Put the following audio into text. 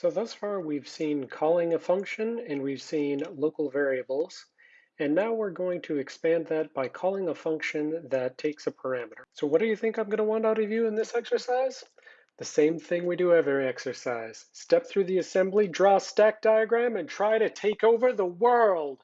So thus far we've seen calling a function and we've seen local variables. And now we're going to expand that by calling a function that takes a parameter. So what do you think I'm going to want out of you in this exercise? The same thing we do every exercise. Step through the assembly, draw a stack diagram, and try to take over the world.